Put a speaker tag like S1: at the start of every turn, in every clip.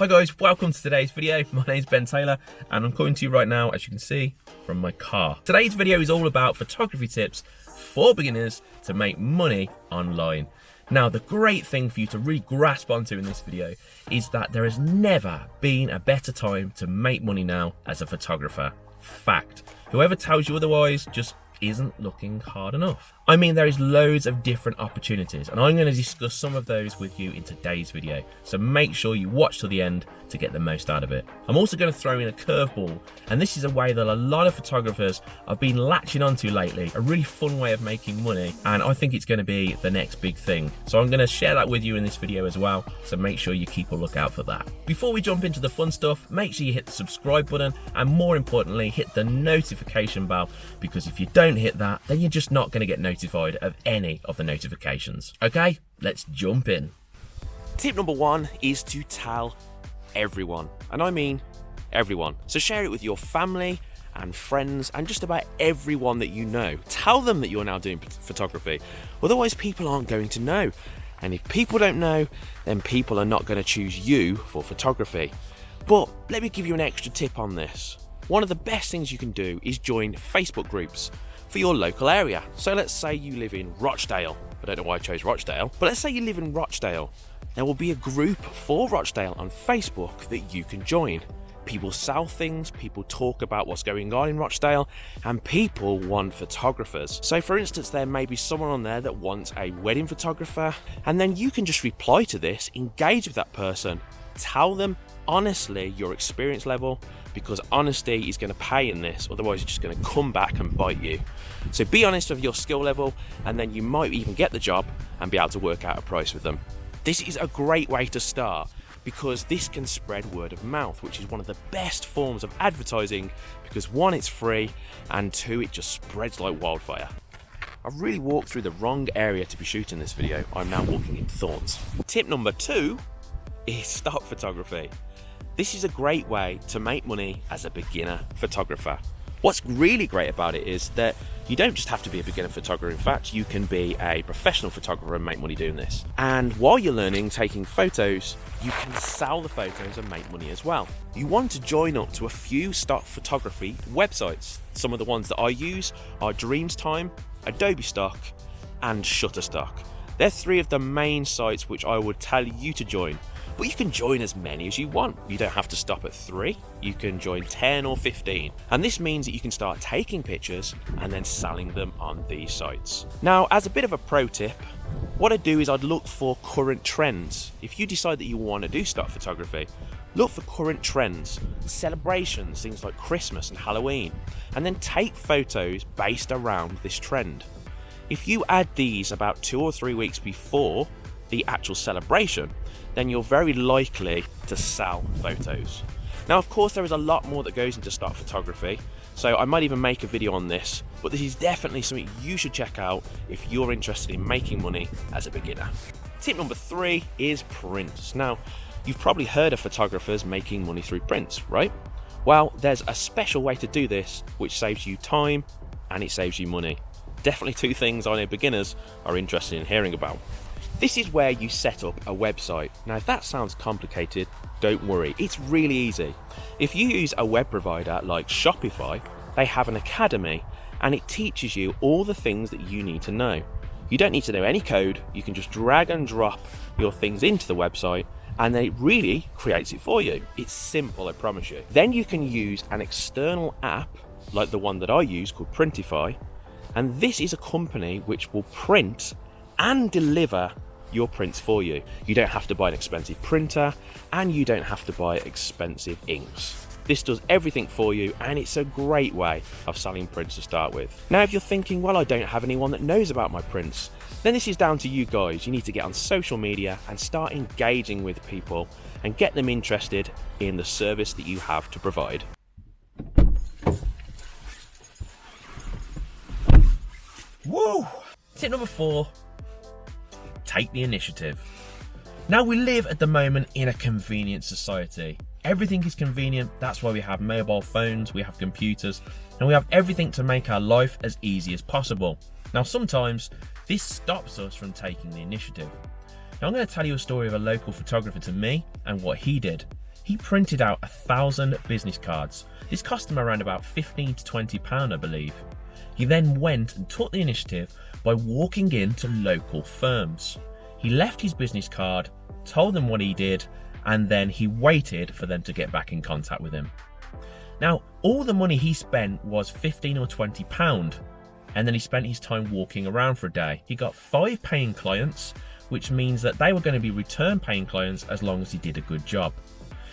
S1: Hi guys, welcome to today's video. My name is Ben Taylor and I'm coming to you right now, as you can see, from my car. Today's video is all about photography tips for beginners to make money online. Now, the great thing for you to really grasp onto in this video is that there has never been a better time to make money now as a photographer. Fact. Whoever tells you otherwise just isn't looking hard enough. I mean, there is loads of different opportunities, and I'm going to discuss some of those with you in today's video, so make sure you watch to the end to get the most out of it. I'm also going to throw in a curveball, and this is a way that a lot of photographers have been latching onto lately, a really fun way of making money, and I think it's going to be the next big thing. So I'm going to share that with you in this video as well, so make sure you keep a lookout for that. Before we jump into the fun stuff, make sure you hit the subscribe button, and more importantly, hit the notification bell, because if you don't hit that, then you're just not going to get notified notified of any of the notifications. Okay, let's jump in.
S2: Tip number one is to tell everyone, and I mean everyone. So share it with your family and friends and just about everyone that you know. Tell them that you're now doing photography, otherwise, people aren't going to know. And if people don't know, then people are not going to choose you for photography. But let me give you an extra tip on this. One of the best things you can do is join Facebook groups for your local area. So let's say you live in Rochdale. I don't know why I chose Rochdale, but let's say you live in Rochdale. There will be a group for Rochdale on Facebook that you can join. People sell things, people talk about what's going on in Rochdale, and people want photographers. So, for instance, there may be someone on there that wants a wedding photographer, and then you can just reply to this, engage with that person, tell them honestly your experience level, because honesty is going to pay in this, otherwise, it's just going to come back and bite you. So be honest with your skill level, and then you might even get the job and be able to work out a price with them. This is a great way to start because this can spread word of mouth, which is one of the best forms of advertising because one, it's free, and two, it just spreads like wildfire. I've really walked through the wrong area to be shooting this video. I'm now walking in thorns. Tip number two is stock photography. This is a great way to make money as a beginner photographer. What's really great about it is that you don't just have to be a beginner photographer. In fact, you can be a professional photographer and make money doing this. And while you're learning taking photos, you can sell the photos and make money as well. You want to join up to a few stock photography websites. Some of the ones that I use are Dreamstime, Adobe Stock, and Shutterstock. They're three of the main sites which I would tell you to join but you can join as many as you want. You don't have to stop at three, you can join 10 or 15. And this means that you can start taking pictures and then selling them on these sites. Now, as a bit of a pro tip, what I'd do is I'd look for current trends. If you decide that you want to do stock photography, look for current trends, celebrations, things like Christmas and Halloween, and then take photos based around this trend. If you add these about two or three weeks before the actual celebration, then you're very likely to sell photos. Now, of course, there is a lot more that goes into stock photography, so I might even make a video on this, but this is definitely something you should check out if you're interested in making money as a beginner. Tip number three is prints. Now, you've probably heard of photographers making money through prints, right? Well, there's a special way to do this which saves you time and it saves you money. Definitely two things I know beginners are interested in hearing about. This is where you set up a website. Now if that sounds complicated, don't worry, it's really easy. If you use a web provider like Shopify, they have an academy and it teaches you all the things that you need to know. You don't need to know any code, you can just drag and drop your things into the website and it really creates it for you. It's simple, I promise you. Then you can use an external app like the one that I use called Printify and this is a company which will print and deliver your prints for you. You don't have to buy an expensive printer and you don't have to buy expensive inks. This does everything for you and it's a great way of selling prints to start with. Now if you're thinking, well I don't have anyone that knows about my prints, then this is down to you guys. You need to get on social media and start engaging with people and get them interested in the service that you have to provide.
S1: Woo! Tip number four take the initiative. Now we live at the moment in a convenient society. Everything is convenient, that's why we have mobile phones, we have computers, and we have everything to make our life as easy as possible. Now sometimes this stops us from taking the initiative. Now I'm going to tell you a story of a local photographer to me and what he did. he printed out a thousand business cards. This cost him around about 15 to 20 pound, I believe. He then went and took the initiative by walking into local firms. He left his business card, told them what he did, and then he waited for them to get back in contact with him. Now, all the money he spent was 15 or 20 pound, and then he spent his time walking around for a day. He got five paying clients, which means that they were going to be return paying clients as long as he did a good job.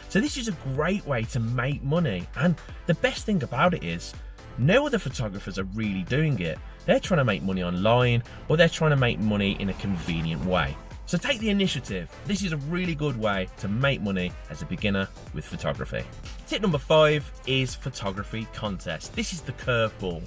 S1: So this is a great way to make money. And the best thing about it is no other photographers are really doing it. They're trying to make money online or they're trying to make money in a convenient way. So take the initiative. This is a really good way to make money as a beginner with photography. Tip number five is photography contest. This is the curveball.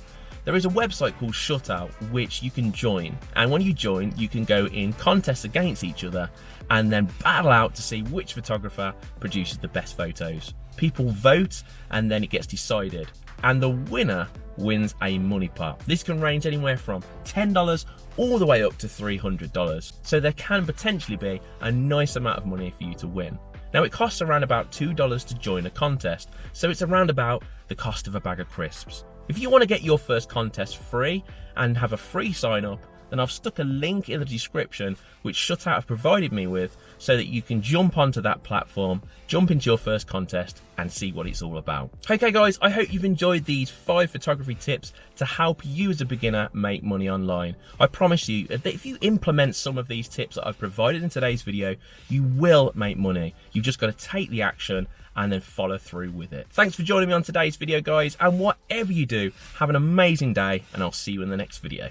S1: There is a website called Shutout which you can join, and when you join, you can go in contests against each other and then battle out to see which photographer produces the best photos. People vote and then it gets decided, and the winner wins a money pot. This can range anywhere from $10 all the way up to $300, so there can potentially be a nice amount of money for you to win. Now it costs around about $2 to join a contest, so it's around about the cost of a bag of crisps. If you want to get your first contest free and have a free sign up, then I've stuck a link in the description which Shutout have provided me with so that you can jump onto that platform, jump into your first contest and see what it's all about. Okay guys, I hope you've enjoyed these five photography tips to help you as a beginner make money online. I promise you that if you implement some of these tips that I've provided in today's video, you will make money. You've just got to take the action and then follow through with it. Thanks for joining me on today's video guys and whatever you do, have an amazing day and I'll see you in the next video.